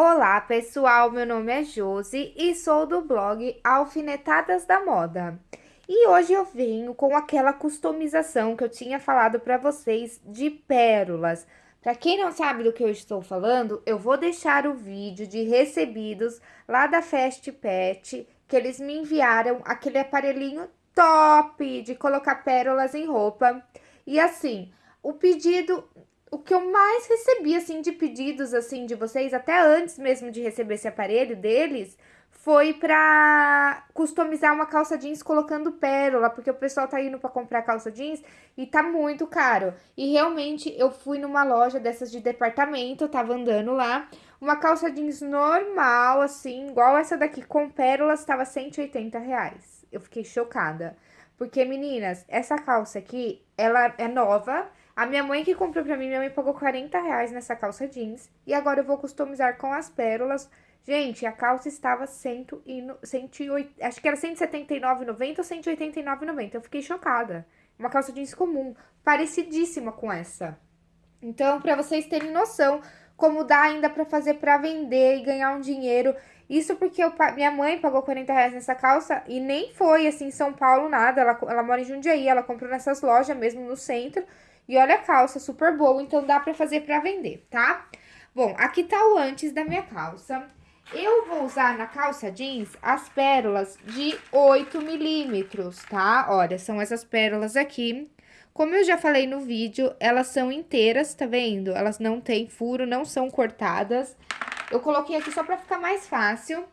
Olá pessoal, meu nome é Josi e sou do blog Alfinetadas da Moda. E hoje eu venho com aquela customização que eu tinha falado para vocês de pérolas. Para quem não sabe do que eu estou falando, eu vou deixar o vídeo de recebidos lá da Fast Pet, que eles me enviaram aquele aparelhinho top de colocar pérolas em roupa. E assim, o pedido o que eu mais recebi, assim, de pedidos, assim, de vocês, até antes mesmo de receber esse aparelho deles, foi pra customizar uma calça jeans colocando pérola, porque o pessoal tá indo pra comprar calça jeans e tá muito caro. E realmente, eu fui numa loja dessas de departamento, eu tava andando lá, uma calça jeans normal, assim, igual essa daqui, com pérolas, tava 180 reais. Eu fiquei chocada. Porque, meninas, essa calça aqui, ela é nova, a minha mãe que comprou pra mim, minha mãe pagou 40 reais nessa calça jeans. E agora eu vou customizar com as pérolas. Gente, a calça estava 100 e, 108, acho que era 179,90 ou 189,90. Eu fiquei chocada. Uma calça jeans comum, parecidíssima com essa. Então, pra vocês terem noção como dá ainda pra fazer pra vender e ganhar um dinheiro. Isso porque eu, minha mãe pagou 40 reais nessa calça e nem foi, assim, em São Paulo, nada. Ela, ela mora em Jundiaí, ela comprou nessas lojas mesmo no centro. E olha a calça, super boa, então dá pra fazer pra vender, tá? Bom, aqui tá o antes da minha calça. Eu vou usar na calça jeans as pérolas de 8 milímetros, tá? Olha, são essas pérolas aqui. Como eu já falei no vídeo, elas são inteiras, tá vendo? Elas não têm furo, não são cortadas. Eu coloquei aqui só pra ficar mais fácil.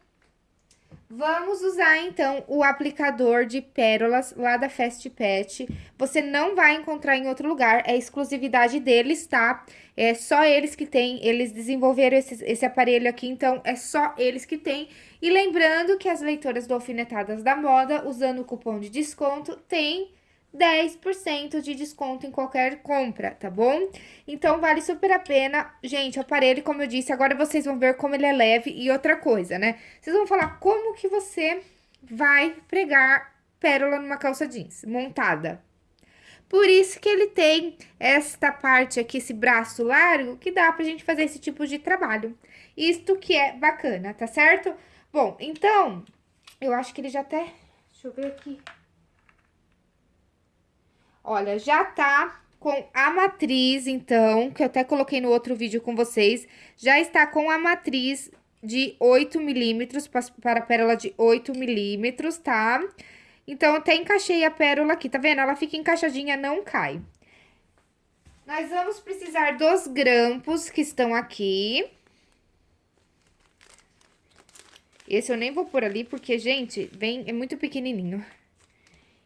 Vamos usar, então, o aplicador de pérolas lá da Fast Pet. Você não vai encontrar em outro lugar, é exclusividade deles, tá? É só eles que têm, eles desenvolveram esse, esse aparelho aqui, então é só eles que têm. E lembrando que as leitoras do Alfinetadas da Moda, usando o cupom de desconto, tem 10% de desconto em qualquer compra, tá bom? Então, vale super a pena. Gente, o aparelho, como eu disse, agora vocês vão ver como ele é leve e outra coisa, né? Vocês vão falar como que você vai pregar pérola numa calça jeans montada. Por isso que ele tem esta parte aqui, esse braço largo, que dá pra gente fazer esse tipo de trabalho. Isto que é bacana, tá certo? Bom, então, eu acho que ele já até... Deixa eu ver aqui. Olha, já tá com a matriz, então, que eu até coloquei no outro vídeo com vocês, já está com a matriz de 8 milímetros, para a pérola de 8 milímetros, tá? Então, até encaixei a pérola aqui, tá vendo? Ela fica encaixadinha, não cai. Nós vamos precisar dos grampos que estão aqui. Esse eu nem vou pôr ali, porque, gente, vem, é muito pequenininho.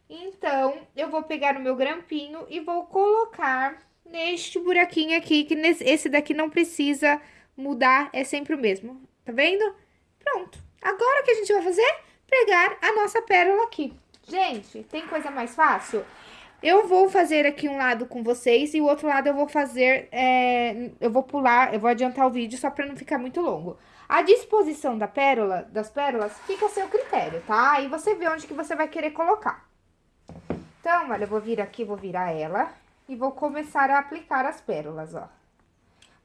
Então, eu vou pegar o meu grampinho e vou colocar neste buraquinho aqui, que nesse, esse daqui não precisa mudar, é sempre o mesmo, tá vendo? Pronto. Agora o que a gente vai fazer? Pregar a nossa pérola aqui. Gente, tem coisa mais fácil? Eu vou fazer aqui um lado com vocês e o outro lado eu vou fazer, é, eu vou pular, eu vou adiantar o vídeo só pra não ficar muito longo. A disposição da pérola, das pérolas fica a seu critério, tá? Aí você vê onde que você vai querer colocar. Então, olha, eu vou vir aqui, vou virar ela e vou começar a aplicar as pérolas, ó.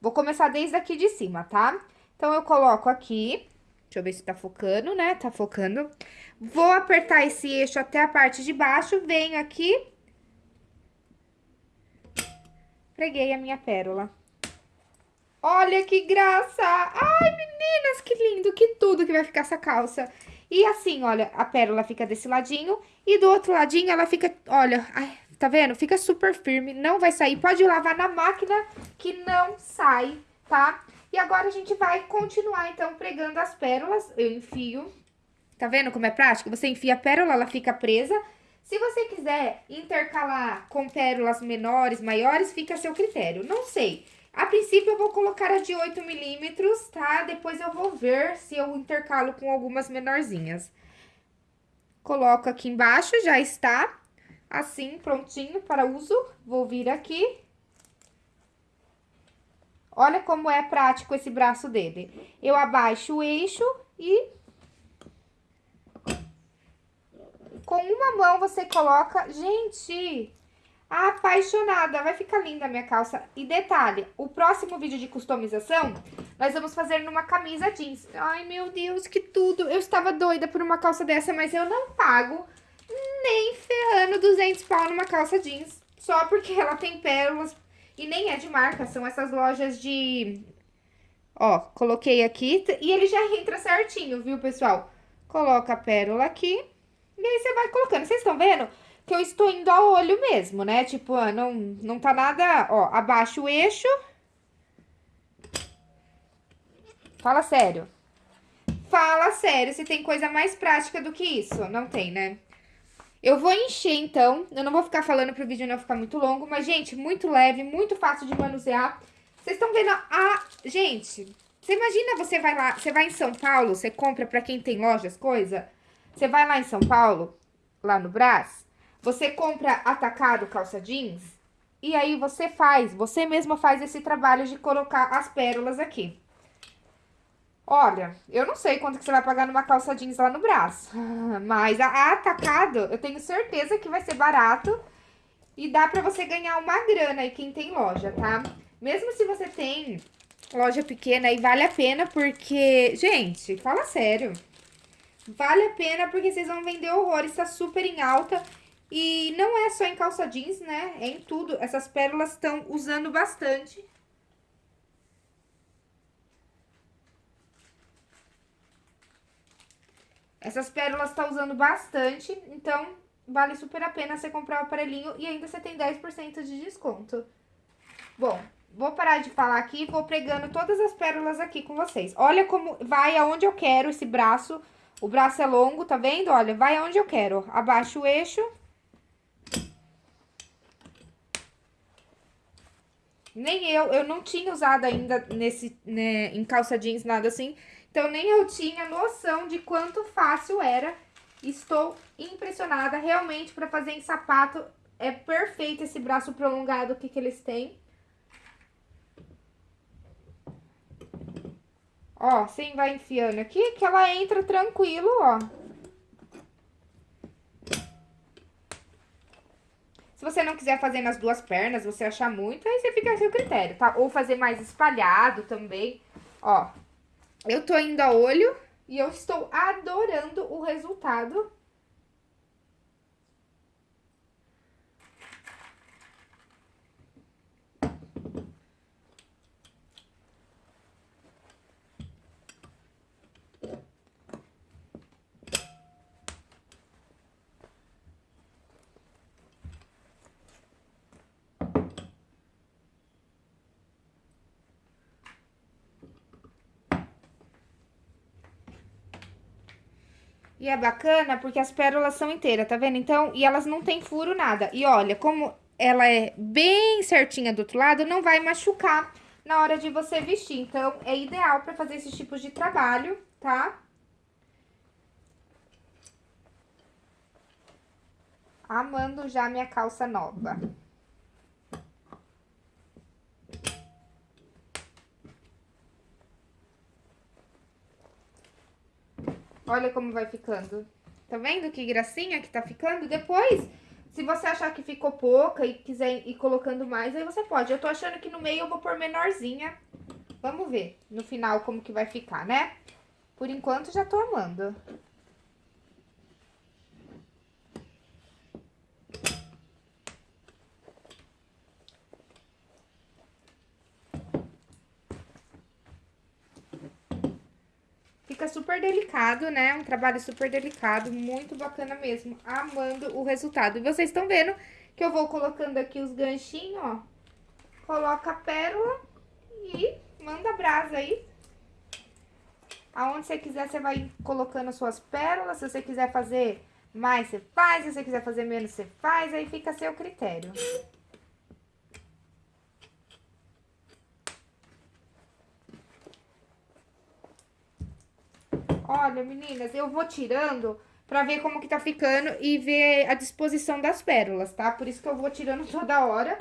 Vou começar desde aqui de cima, tá? Então, eu coloco aqui, deixa eu ver se tá focando, né? Tá focando. Vou apertar esse eixo até a parte de baixo, venho aqui. Preguei a minha pérola. Olha que graça! Ai, meninas, que lindo, que tudo que vai ficar essa calça. E assim, olha, a pérola fica desse ladinho e do outro ladinho ela fica, olha, ai, tá vendo? Fica super firme, não vai sair. Pode lavar na máquina que não sai, tá? E agora a gente vai continuar, então, pregando as pérolas. Eu enfio, tá vendo como é prático? Você enfia a pérola, ela fica presa. Se você quiser intercalar com pérolas menores, maiores, fica a seu critério. Não sei. A princípio, eu vou colocar a de 8 milímetros, tá? Depois eu vou ver se eu intercalo com algumas menorzinhas. Coloco aqui embaixo, já está assim, prontinho para uso. Vou vir aqui. Olha como é prático esse braço dele. Eu abaixo o eixo e... Com uma mão você coloca... Gente, apaixonada. Vai ficar linda a minha calça. E detalhe, o próximo vídeo de customização, nós vamos fazer numa camisa jeans. Ai, meu Deus, que tudo. Eu estava doida por uma calça dessa, mas eu não pago nem ferrando 200 pau numa calça jeans. Só porque ela tem pérolas e nem é de marca, são essas lojas de... Ó, coloquei aqui e ele já entra certinho, viu, pessoal? Coloca a pérola aqui e aí você vai colocando. Vocês estão vendo? Que eu estou indo a olho mesmo, né? Tipo, ah, não, não tá nada, ó, abaixo o eixo. Fala sério. Fala sério, se tem coisa mais prática do que isso. Não tem, né? Eu vou encher, então. Eu não vou ficar falando pro vídeo não ficar muito longo. Mas, gente, muito leve, muito fácil de manusear. Vocês estão vendo a... Gente, você imagina você vai lá... Você vai em São Paulo, você compra pra quem tem lojas, coisa. Você vai lá em São Paulo, lá no Brás. Você compra atacado calça jeans e aí você faz, você mesma faz esse trabalho de colocar as pérolas aqui. Olha, eu não sei quanto que você vai pagar numa calça jeans lá no braço, mas a, atacado eu tenho certeza que vai ser barato e dá pra você ganhar uma grana aí quem tem loja, tá? Mesmo se você tem loja pequena aí, vale a pena porque, gente, fala sério, vale a pena porque vocês vão vender horrores, tá super em alta e não é só em calça jeans, né? É em tudo. Essas pérolas estão usando bastante. Essas pérolas estão tá usando bastante, então vale super a pena você comprar o aparelhinho e ainda você tem 10% de desconto. Bom, vou parar de falar aqui e vou pregando todas as pérolas aqui com vocês. Olha como vai aonde eu quero esse braço. O braço é longo, tá vendo? Olha, vai aonde eu quero. Abaixo o eixo Nem eu, eu não tinha usado ainda nesse, né, em calça jeans, nada assim. Então, nem eu tinha noção de quanto fácil era. Estou impressionada. Realmente, para fazer em sapato, é perfeito esse braço prolongado que, que eles têm. Ó, você vai enfiando aqui, que ela entra tranquilo, ó. Se você não quiser fazer nas duas pernas, você achar muito, aí você fica a seu critério, tá? Ou fazer mais espalhado também. Ó, eu tô indo a olho e eu estou adorando o resultado E é bacana porque as pérolas são inteiras, tá vendo? Então, e elas não tem furo nada. E olha, como ela é bem certinha do outro lado, não vai machucar na hora de você vestir. Então, é ideal pra fazer esses tipos de trabalho, tá? Amando já minha calça nova. Olha como vai ficando. Tá vendo que gracinha que tá ficando? Depois, se você achar que ficou pouca e quiser ir colocando mais, aí você pode. Eu tô achando que no meio eu vou pôr menorzinha. Vamos ver no final como que vai ficar, né? Por enquanto, já tô amando. Fica super delicado, né? Um trabalho super delicado, muito bacana mesmo. Amando o resultado. E vocês estão vendo que eu vou colocando aqui os ganchinhos, ó. Coloca a pérola e manda brasa aí. Aonde você quiser, você vai colocando suas pérolas. Se você quiser fazer mais, você faz. Se você quiser fazer menos, você faz. Aí fica a seu critério. Olha, meninas, eu vou tirando pra ver como que tá ficando e ver a disposição das pérolas, tá? Por isso que eu vou tirando toda hora.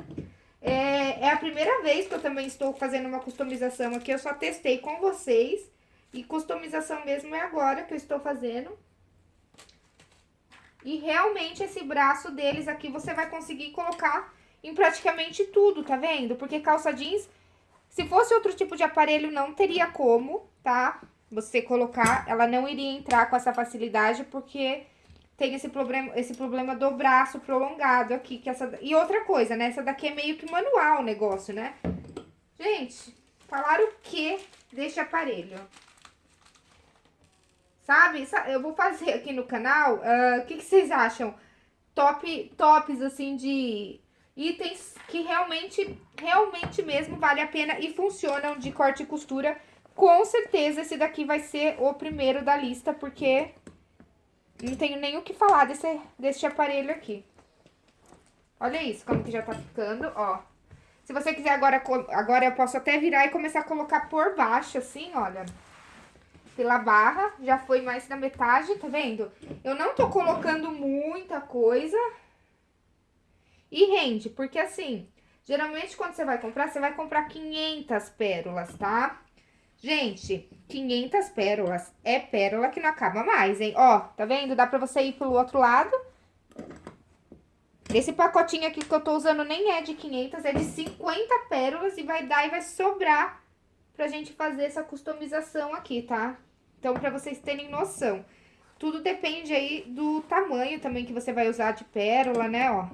É, é a primeira vez que eu também estou fazendo uma customização aqui, eu só testei com vocês. E customização mesmo é agora que eu estou fazendo. E realmente esse braço deles aqui você vai conseguir colocar em praticamente tudo, tá vendo? Porque calça jeans, se fosse outro tipo de aparelho, não teria como, tá? Você colocar, ela não iria entrar com essa facilidade, porque tem esse problema, esse problema do braço prolongado aqui. Que essa, e outra coisa, né? Essa daqui é meio que manual o negócio, né? Gente, falaram o que deste aparelho? Sabe? Eu vou fazer aqui no canal, ah, o uh, que, que vocês acham? Top, tops, assim, de itens que realmente, realmente mesmo vale a pena e funcionam de corte e costura. Com certeza esse daqui vai ser o primeiro da lista, porque não tenho nem o que falar desse, desse aparelho aqui. Olha isso, como que já tá ficando, ó. Se você quiser agora, agora eu posso até virar e começar a colocar por baixo, assim, olha. Pela barra, já foi mais da metade, tá vendo? Eu não tô colocando muita coisa. E rende, porque assim, geralmente quando você vai comprar, você vai comprar 500 pérolas, tá? Gente, 500 pérolas é pérola que não acaba mais, hein? Ó, tá vendo? Dá pra você ir pelo outro lado. Esse pacotinho aqui que eu tô usando nem é de 500, é de 50 pérolas e vai dar e vai sobrar pra gente fazer essa customização aqui, tá? Então, pra vocês terem noção. Tudo depende aí do tamanho também que você vai usar de pérola, né, ó.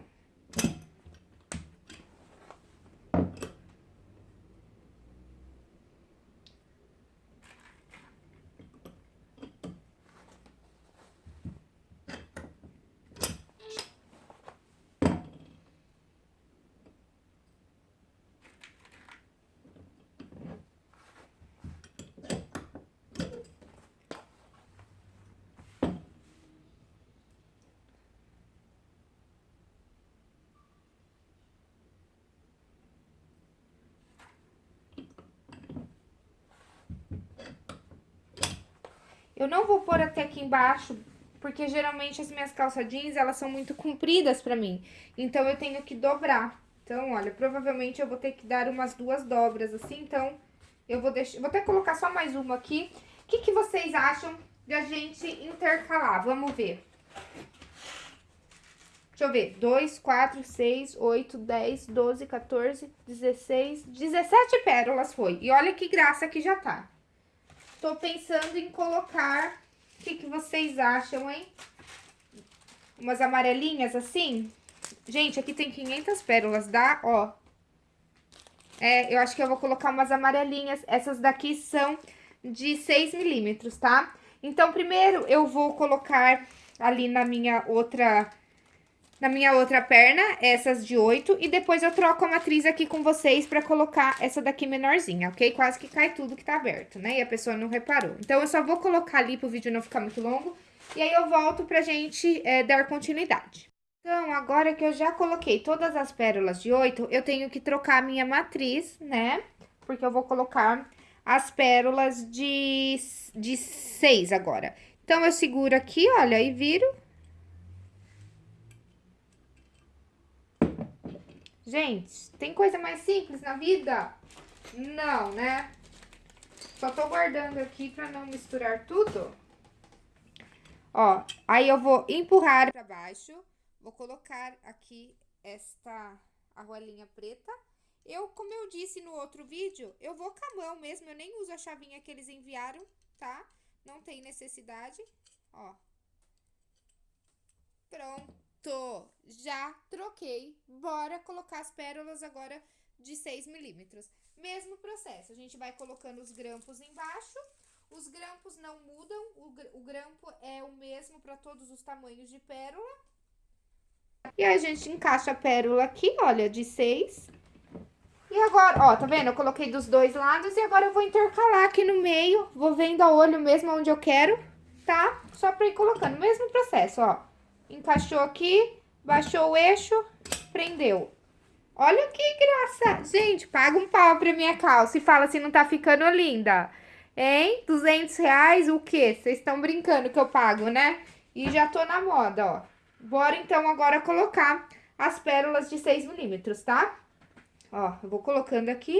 Eu não vou pôr até aqui embaixo, porque geralmente as minhas calças jeans, elas são muito compridas pra mim. Então, eu tenho que dobrar. Então, olha, provavelmente eu vou ter que dar umas duas dobras assim, então eu vou deixar... Vou até colocar só mais uma aqui. O que, que vocês acham de a gente intercalar? Vamos ver. Deixa eu ver. 2, 4, 6, 8, 10, 12, 14, 16, 17 pérolas foi. E olha que graça que já tá. Tô pensando em colocar... O que, que vocês acham, hein? Umas amarelinhas assim. Gente, aqui tem 500 pérolas, dá, ó. É, eu acho que eu vou colocar umas amarelinhas. Essas daqui são de 6 milímetros, tá? Então, primeiro eu vou colocar ali na minha outra na minha outra perna, essas de 8, e depois eu troco a matriz aqui com vocês pra colocar essa daqui menorzinha, ok? Quase que cai tudo que tá aberto, né? E a pessoa não reparou. Então, eu só vou colocar ali pro vídeo não ficar muito longo, e aí eu volto pra gente é, dar continuidade. Então, agora que eu já coloquei todas as pérolas de 8, eu tenho que trocar a minha matriz, né? Porque eu vou colocar as pérolas de, de 6 agora. Então, eu seguro aqui, olha, e viro Gente, tem coisa mais simples na vida? Não, né? Só tô guardando aqui pra não misturar tudo. Ó, aí eu vou empurrar pra baixo. Vou colocar aqui esta argolinha preta. Eu, como eu disse no outro vídeo, eu vou com a mão mesmo. Eu nem uso a chavinha que eles enviaram, tá? Não tem necessidade. Ó. Pronto. Tô, já troquei. Bora colocar as pérolas agora de 6 milímetros. Mesmo processo, a gente vai colocando os grampos embaixo. Os grampos não mudam, o, grampo é o mesmo para todos os tamanhos de pérola. E aí, a gente encaixa a pérola aqui, olha, de 6. E agora, ó, tá vendo? Eu coloquei dos dois lados e agora eu vou intercalar aqui no meio. Vou vendo a olho mesmo onde eu quero, tá? Só pra ir colocando, mesmo processo, ó encaixou aqui, baixou o eixo, prendeu. Olha que graça! Gente, paga um pau pra minha calça e fala se não tá ficando linda. Hein? 200 reais, o quê? Vocês estão brincando que eu pago, né? E já tô na moda, ó. Bora, então, agora colocar as pérolas de 6 milímetros, tá? Ó, eu vou colocando aqui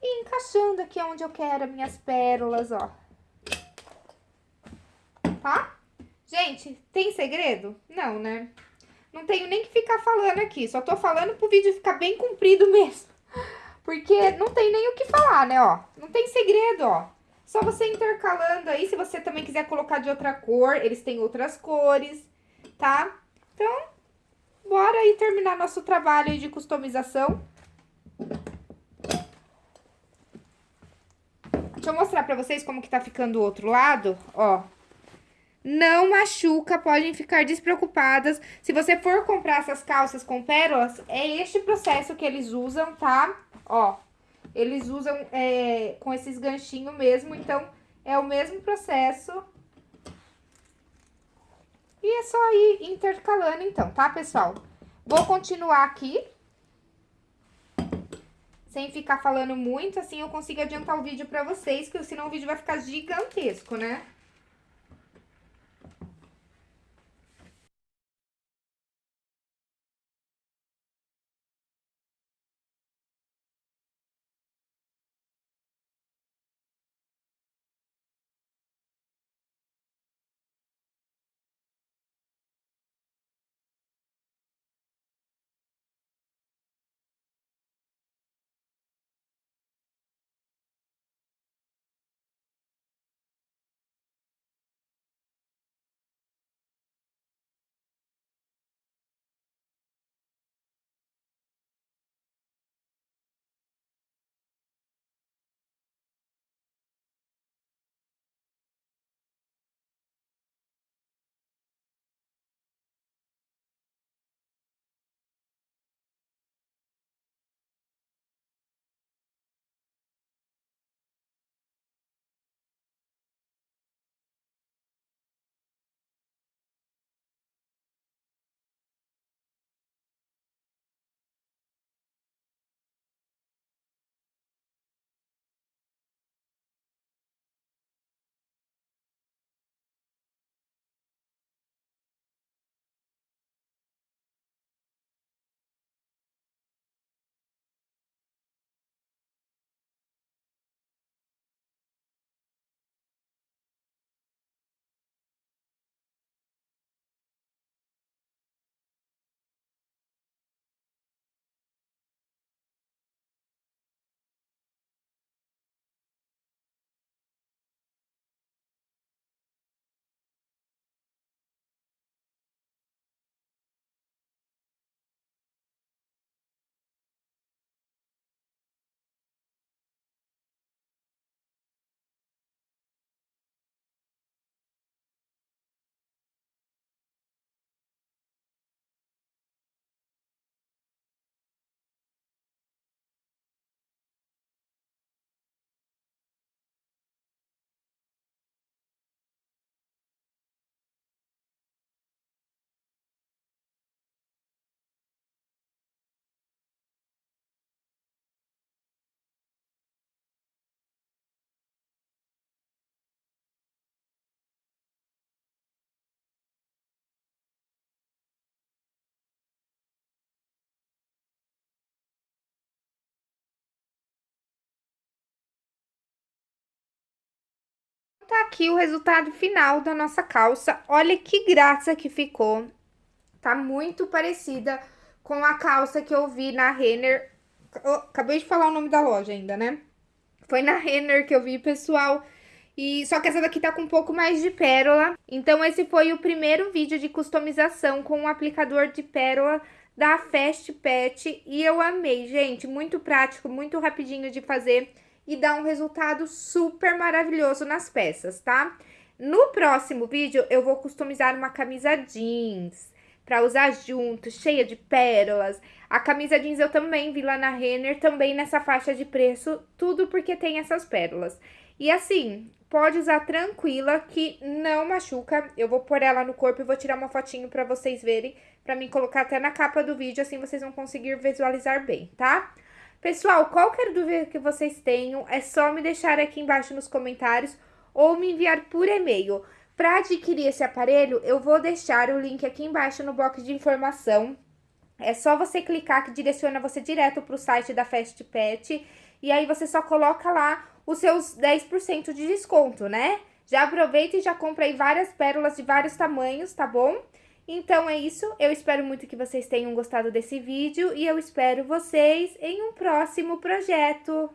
e encaixando aqui onde eu quero as minhas pérolas, ó. Tá? Gente, tem segredo? Não, né? não tenho nem que ficar falando aqui. Só tô falando pro vídeo ficar bem comprido mesmo. Porque não tem nem o que falar, né, ó. Não tem segredo, ó. Só você intercalando aí, se você também quiser colocar de outra cor, eles têm outras cores, tá? Então, bora aí terminar nosso trabalho de customização. Deixa eu mostrar pra vocês como que tá ficando o outro lado, ó. Não machuca, podem ficar despreocupadas. Se você for comprar essas calças com pérolas, é este processo que eles usam, tá? Ó, eles usam é, com esses ganchinhos mesmo, então é o mesmo processo. E é só ir intercalando então, tá, pessoal? Vou continuar aqui. Sem ficar falando muito, assim eu consigo adiantar o vídeo pra vocês, porque senão o vídeo vai ficar gigantesco, né? Tá aqui o resultado final da nossa calça. Olha que graça que ficou. Tá muito parecida com a calça que eu vi na Renner. Acabei de falar o nome da loja ainda, né? Foi na Renner que eu vi, pessoal. E só que essa daqui tá com um pouco mais de pérola. Então esse foi o primeiro vídeo de customização com o aplicador de pérola da Fast Pet. E eu amei, gente. Muito prático, muito rapidinho de fazer e dá um resultado super maravilhoso nas peças, tá? No próximo vídeo, eu vou customizar uma camisa jeans para usar junto, cheia de pérolas. A camisa jeans eu também vi lá na Renner, também nessa faixa de preço, tudo porque tem essas pérolas. E assim, pode usar tranquila, que não machuca. Eu vou pôr ela no corpo e vou tirar uma fotinho para vocês verem, para mim colocar até na capa do vídeo, assim vocês vão conseguir visualizar bem, tá? Pessoal, qualquer dúvida que vocês tenham, é só me deixar aqui embaixo nos comentários ou me enviar por e-mail. Para adquirir esse aparelho, eu vou deixar o link aqui embaixo no box de informação. É só você clicar que direciona você direto para o site da Fast Pet e aí você só coloca lá os seus 10% de desconto, né? Já aproveita e já compra aí várias pérolas de vários tamanhos, tá bom? Então é isso, eu espero muito que vocês tenham gostado desse vídeo e eu espero vocês em um próximo projeto.